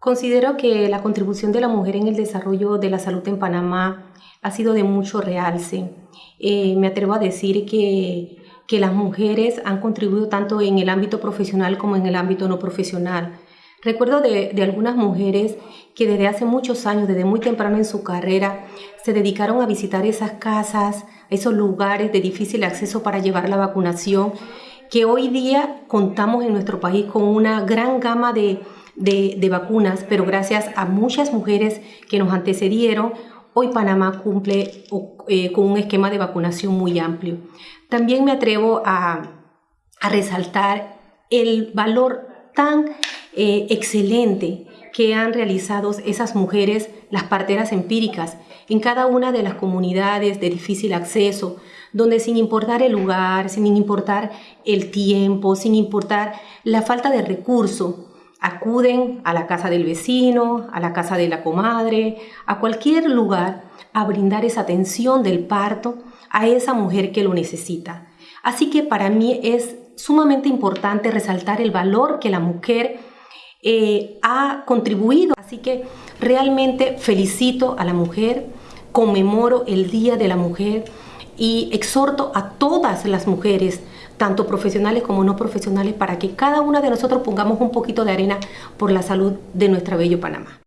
Considero que la contribución de la mujer en el desarrollo de la salud en Panamá ha sido de mucho realce. Eh, me atrevo a decir que, que las mujeres han contribuido tanto en el ámbito profesional como en el ámbito no profesional. Recuerdo de, de, algunas mujeres que desde hace muchos años, desde muy temprano en su carrera, se dedicaron a visitar esas casas, esos lugares de difícil acceso para llevar la vacunación, que hoy día contamos en nuestro país con una gran gama de, de, vacunas, pero gracias a muchas mujeres que nos antecedieron, hoy Panamá cumple eh, con un esquema de vacunación muy amplio. También me atrevo a, resaltar el valor tan eh, excelente que han realizado esas mujeres, las parteras empíricas, en cada una de las comunidades de difícil acceso, donde sin importar el lugar, sin importar el tiempo, sin importar la falta de recursos, acuden a la casa del vecino, a la casa de la comadre, a cualquier lugar a brindar esa atención del parto a esa mujer que lo necesita. Así que para mí es sumamente importante resaltar el valor que la mujer eh, ha contribuido. Así que realmente felicito a la mujer, conmemoro el Día de la Mujer y exhorto a todas las mujeres tanto profesionales como no profesionales, para que cada una de nosotros pongamos un poquito de arena por la salud de nuestra bello Panamá.